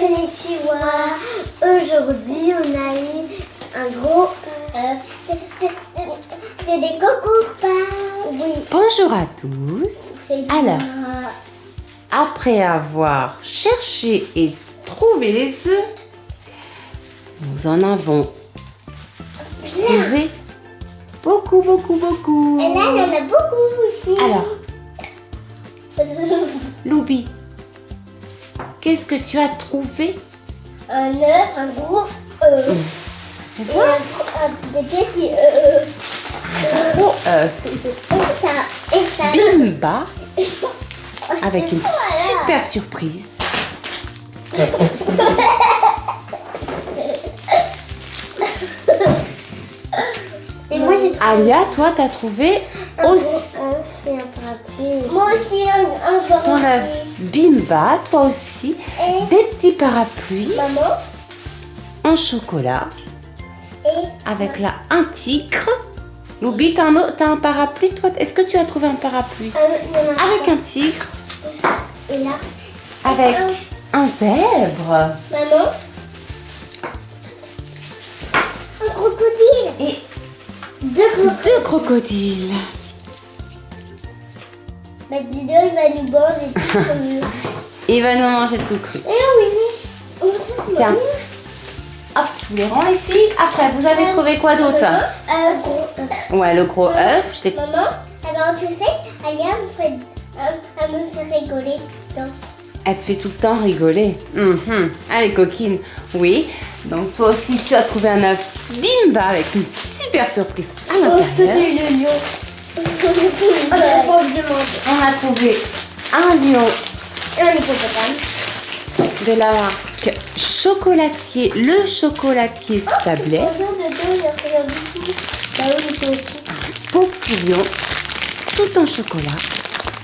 Konnichiwa. Aujourd'hui, on a eu un gros œuf. C'est des cocos Oui. Bonjour à tous. Alors. Après avoir cherché et trouvé les œufs, nous en avons trouvé beaucoup, beaucoup, beaucoup. Et là, il y en a beaucoup aussi. Alors, Loubi, qu'est-ce que tu as trouvé? Un œuf, un gros œuf. Et Et voilà, un- un- des petits œufs. gros œuf. Et ça, et ça. Bimba avec une Voilà. super surprise. j'ai trouvé Alia, toi, t'as trouvé un aussi gros un parapluie. Moi aussi, un, un ton œuf parapluie. Bimba, toi aussi, Et des petits parapluies maman. en chocolat Et avec là un tigre. Loubi, t'as un, parapluie, toi? Est-ce que tu as trouvé un parapluie? Avec un tigre, Et là, avec un- un zèbre maman. Deux crocodiles. deux crocodiles. Bah, dis donc, il va nous boire des trucs comme nous. Il va nous manger tout cru. Et il est. Tiens. Hop, je vous les rends les filles. Après, vous avez trouvé quoi d'autre? Un gros œuf. Ouais, le gros œuf. Maman, elle va en fait, euh, elle me fait rigoler. Donc, Elle te fait tout le temps rigoler. Mhm. Allez, coquine. Oui. Donc, toi aussi, tu as trouvé un œuf bimba avec une super surprise à l'intérieur. le lion. On a trouvé un lion Et un hippopotame. de la marque Chocolatier, le chocolatier. Là-haut, il était aussi. Beau petit lion, tout en chocolat,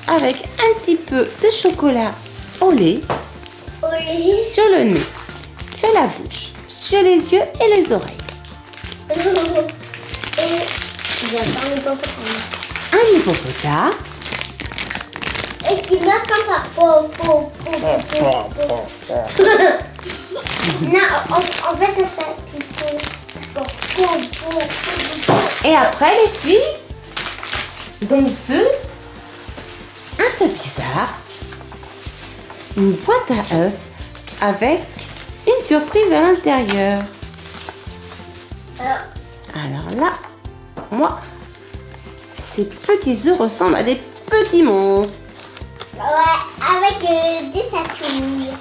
avec un petit peu de chocolat au lait sur le nez, sur la bouche, sur les yeux et les oreilles. Et il y a pas un hippopotame. Un hippopotame, Et qui oh, oh, oh, oh. Non, en, en fait, ça et après les filles, des œufs un peu bizarres, une boîte à œufs avec surprise à l'intérieur. Alors, Alors là, moi, ces petits œufs ressemblent à des petits monstres. Ouais, avec euh, des tatouilles.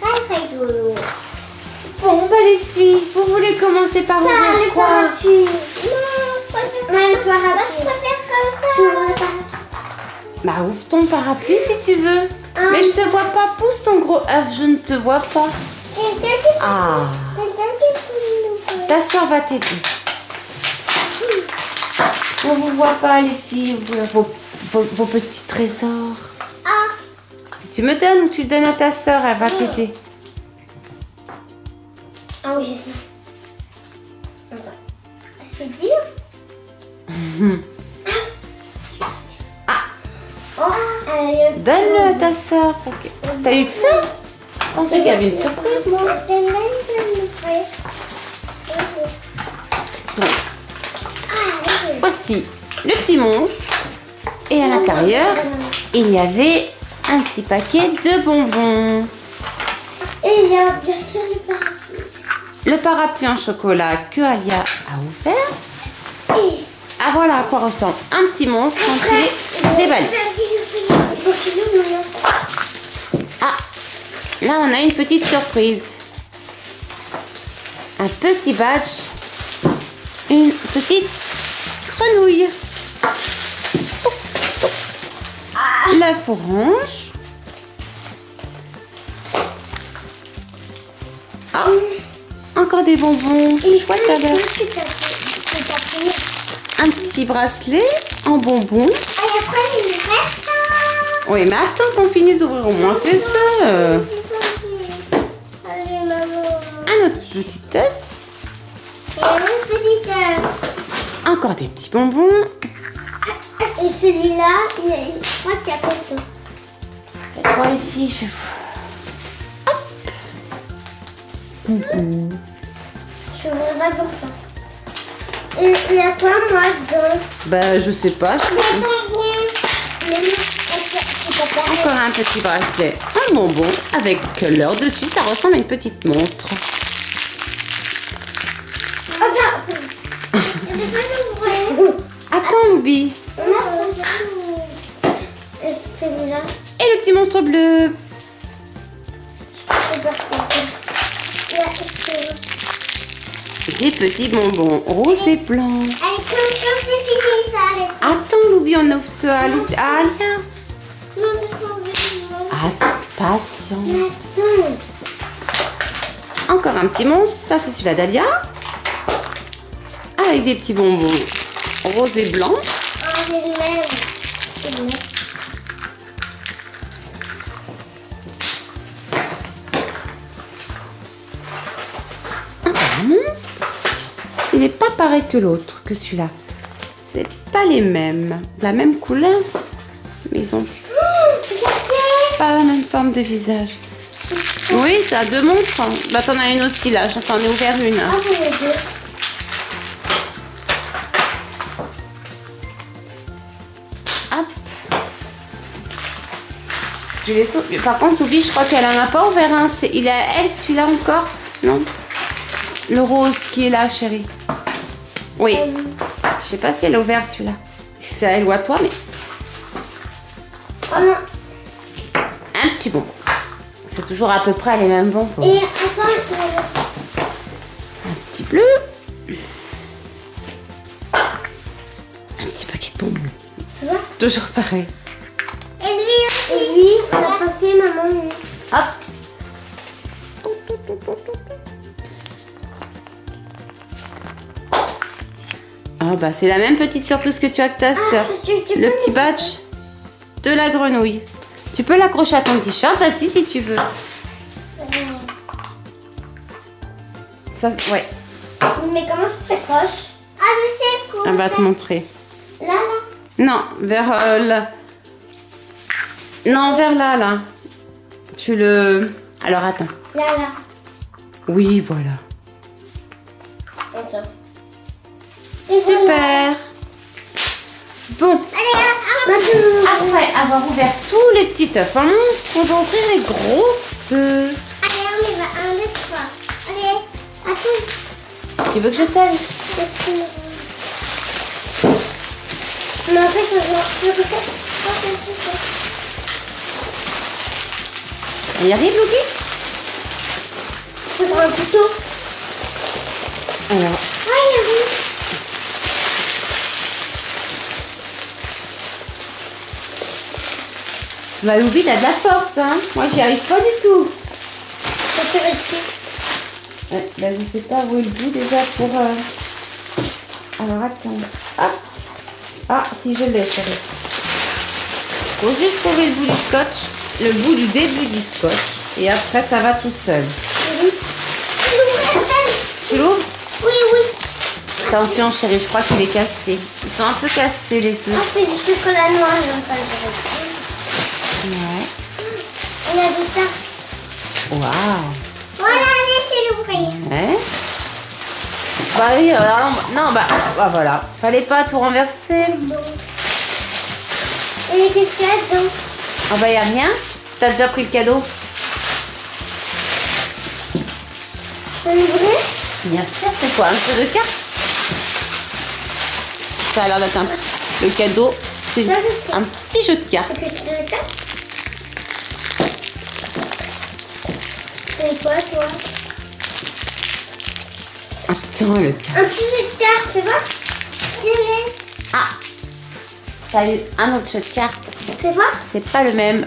Très très rigolo. Bon, bah les filles, vous voulez commencer par Ça, ouvrir le quoi parapluie. Non, pas le parapluie. le parapluie. Moi, je préfère comme ça. Le parapluie. Bah ouvre ton parapluie si tu veux. Ah. Mais je te vois pas, pousse ton gros œuf, je ne te vois pas. Ah, nous ta soeur va t'aider. On vous voit pas les filles, vos, vos, vos petits trésors. Ah, Tu me donnes ou tu le donnes à ta soeur, elle va t'aider. ah oui, je sais. Attends. C'est dur donne-le à ta soeur. T'as eu que ça Je pensais qu'il y avait une surprise moi. Donc, voici le petit monstre. Et à l'intérieur, il y avait un petit paquet de bonbons. Et il y a bien sûr le parapluie. Le parapluie en chocolat que Alia a ouvert. Et Ah voilà à quoi ressemble un petit monstre est déballé. Ah, là on a une petite surprise. Un petit badge. Une petite grenouille. L'œuf orange. Ah, encore des bonbons. Chouette. Un petit bracelet en bonbons. Et après, reste Oui, mais attends qu'on finisse d'ouvrir au moins. Allez, maman. Un autre petit œuf. Et une petite œuf. Encore des petits bonbons. Et celui-là, il y a- je crois qu'il y a coton. Trois les filles, je vais Hop. coucou. Je voudrais pour ça. Et il y a quoi, moi, dedans Bah, je sais pas. je- Des bonbons. Mais non, c'est pas pareil. Encore un petit bracelet. Un bonbon avec l'heure dessus. Ça ressemble à une petite montre. Attends, Et celui-là, Et le petit monstre bleu. ça. Des petits bonbons roses et blancs. Ça. Attends, Loubi, on offre Lou- à Alia. Patiente. Encore un petit monstre. Ça, c'est celui-là d'Alia. Avec des petits bonbons roses et blancs. Le même. Encore un monstre. Il n'est pas pareil que l'autre, que celui-là. C'est pas les mêmes. La même couleur. Mais ils ont pas la même forme de visage. Oui, ça a deux montres. Bah, t'en as une aussi là. J'en ai ouvert une. Ah, deux. Hop. Je vais sau- Par contre, Loubi, je crois qu'elle en a pas ouvert un. C'est- Il a elle, celui-là encore Non? Le rose qui est là, chérie. Oui. Euh, Je sais pas si elle a ouvert celui-là. C'est à elle ou à toi, mais un petit bonbon. C'est toujours à peu près les mêmes bonbons. Et Un petit bleu. Un petit paquet de bonbons. Tu vois Toujours pareil. Et lui aussi. Et lui, on l'a pas fait, maman. lui. Hop. Ah bah c'est la même petite surprise que tu as de ta sœur. tu- tu Le petit badge de la grenouille. Tu peux l'accrocher à ton t-shirt, vas-y si tu veux. Ça, ouais, Mais comment ça s'accroche? Ah, mais c'est cool. on va te montrer. Là, là. Non, vers euh, là. Non, vers là, là. Tu le... Alors attends. Là, là. Oui, voilà. Attends. Et voilà. Super. Bon, après avoir ouvert tous les petits œufs en monstre, on va ouvrir les grosses. Allez, on y va. Un, deux, trois. Allez, attends. Tu veux que je t'aide Mais en fait, je y arrive, Louis C'est pour un couteau. Alors, Ah, il y bah Louis, t'as de la force, hein Moi, j'y arrive pas du tout. Faut tirer dessus. Ouais, bah, je sais pas où est le bout déjà pour... euh, Alors, attends. Hop. Ah, si je l'ai, chérie. Faut juste trouver le bout du scotch, le bout du début du scotch, et après, ça va tout seul. Oui. Tu l'ouvres? Oui, oui. Attention, chérie, je crois qu'il est cassé. Ils sont un peu cassés, les Ah, œufs. c'est du chocolat noir, j'aime pas le. Ouais. Y a des tas. Waouh. Voilà, laissez l'ouvrir. Ouais. Bah oui, alors, non, bah, bah voilà. Fallait pas tout renverser. Et qu'est-ce qu'il y a dedans Ah bah y a rien. T'as déjà pris le cadeau? On Bien sûr, c'est quoi? Un jeu de cartes? Ça a l'air d'être un... Le cadeau, Ça, c'est un petit jeu de cartes? C'est quoi, toi Attends, le... Un petit jeu de cartes, fais voir. Fais Ah T'as eu un autre jeu de cartes. voir. C'est pas le même.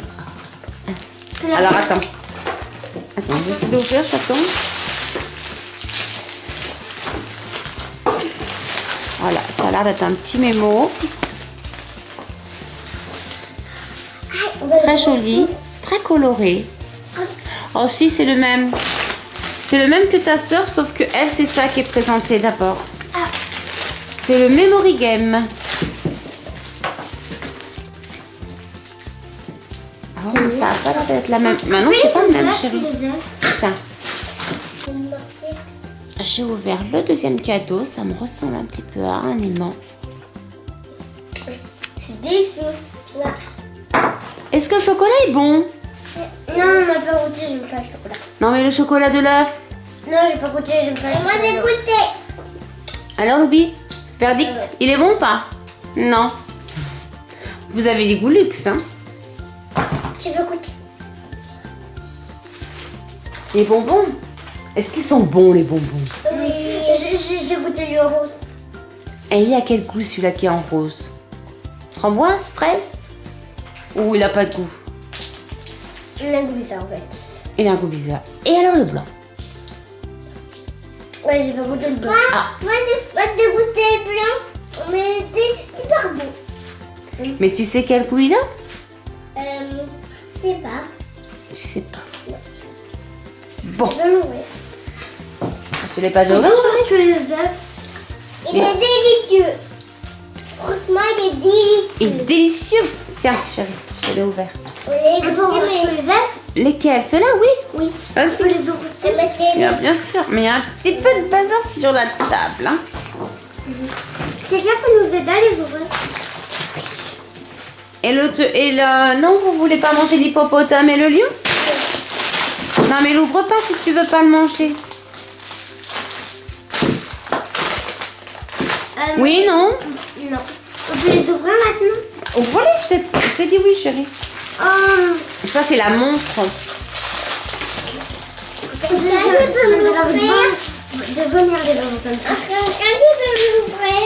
Alors attends. Attends, je vais essayer d'ouvrir, j'attends. Voilà, ça a l'air d'être un petit mémo. Très joli, très coloré. Oh si, c'est le même. C'est le même que ta sœur, sauf que elle, c'est ça qui est présenté d'abord. Ah, C'est le Memory Game. Ah mais ça va pas l'air d'être la même. Maintenant, c'est pas le même, chérie. Tiens. J'ai ouvert le deuxième cadeau. Ça me ressemble un petit peu à un aimant. C'est délicieux. Est-ce que le chocolat est bon? Non, on n'a pas goûté, j'aime pas le chocolat. Non, mais le chocolat de l'œuf. Non, j'ai pas goûté, j'aime pas le chocolat. Moi, j'ai goûté. Alors, Loubi Verdict Il est bon ou pas? Non. Vous avez des goûts luxe, hein Tu veux goûter? Les bonbons Est-ce qu'ils sont bons, les bonbons? Oui. J'ai- goûté le rose. Et il y a quel goût celui-là qui est en rose? Framboise Fraise? Ou il a pas de goût? On a goûté ça en fait. Il a un goût bizarre. Et alors le blanc Ouais, j'ai pas goûté le blanc. Ah. Moi, j'ai pas goûté le blanc, mais c'est super bon. Mais tu sais quel goût il a Euh, je sais pas. Tu sais pas. Bon, Je vais l'ouvrir. je te l'ai pas ouvert tous les œufs. Il est délicieux. Franchement, il est délicieux. Il est délicieux Tiens, chérie, je l'ai ouvert. Les Lesquels Ceux-là, oui Oui. Vas-y. Vous les goûter Bien, bien sûr, mais il y a un petit peu de bazar sur la table. Hein. Quelqu'un peut nous aider à les ouvrir Et le, te- et le... Non, vous voulez pas manger l'hippopotame et le lion Non, mais l'ouvre pas si tu veux pas le manger. Euh, Oui, non Non. On peut les ouvrir maintenant Ouvre-les, je je t'ai dit oui, chérie. Oh, Ça, c'est la montre. je j'ai envie de venir les ouvrir comme ça. Quelqu'un qui veut l'ouvrir?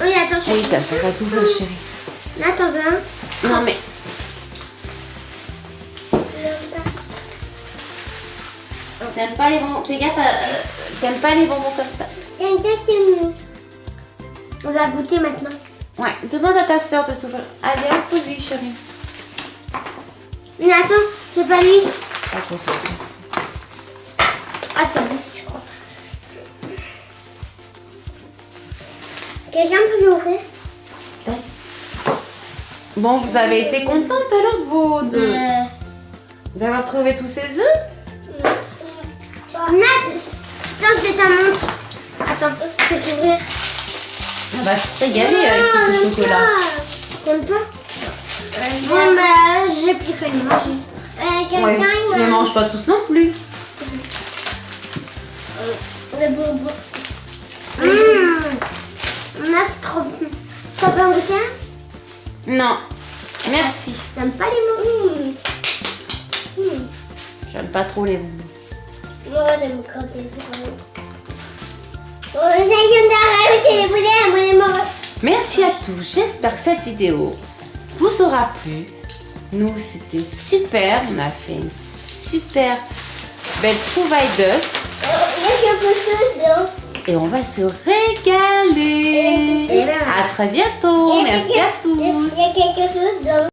Oui, attention. Oui, t'as ça va t'ouvrir, chérie. Là, t'en veux un? Non, mais... T'aimes pas les bonbons... Fais gaffe, euh, t'aimes pas les bonbons comme ça. Me... On va goûter maintenant. Ouais, demande à ta soeur de t'ouvrir. Allez, on peut lui, chérie. Mais attends, c'est pas lui. Ah, c'est lui, je crois. Quelqu'un peut l'ouvrir? Bon, vous avez été contente alors de vos... De... Euh, D'avoir trouvé tous ces œufs? Tiens, c'est ta montre. Attends, je vais t'ouvrir. On va se régaler avec tout ce chocolat. T'aimes pas? Bon, bah, j'ai plus qu'à manger. Euh, quelqu'un, Ouais, il ne m'a- mange pas tous non plus. Le bonbon. Mmh. Nat, c'est trop bon. T'as pas goûté un Non. Merci. T'aimes pas les bonbons Mmh. J'aime pas trop les bonbons. Moi, j'aime bon. Oh, on a les les. Merci à tous. J'espère que cette vidéo vous aura plu. Nous, c'était super. On a fait une super belle trouvaille d'œufs. Il y a quelque chose dedans. Et on va se régaler. À très bientôt. Il y a Merci quelque- à tous.